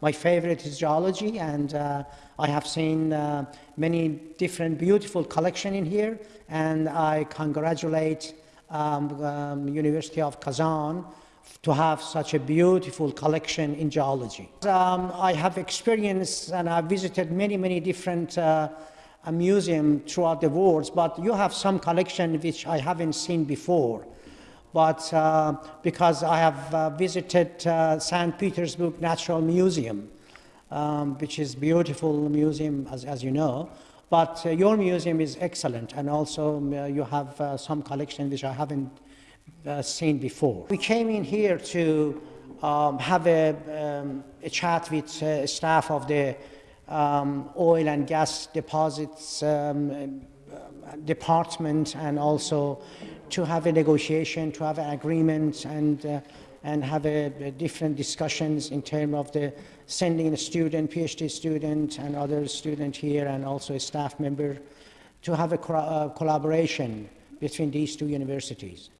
my favorite is geology, and uh, I have seen uh, many different beautiful collection in here, and I congratulate um, um, University of Kazan to have such a beautiful collection in geology. Um, I have experienced and I've visited many, many different uh, museums throughout the world, but you have some collection which I haven't seen before. But uh, because I have uh, visited uh, St. Petersburg Natural Museum, um, which is beautiful museum, as, as you know, but uh, your museum is excellent, and also um, uh, you have uh, some collection which I haven't seen before. We came in here to um, have a, um, a, chat with staff of the um, oil and gas deposits um, department and also to have a negotiation, to have an agreement and, uh, and have a, a different discussions in terms of the sending a student, PhD student and other student here and also a staff member to have a uh, collaboration between these two universities.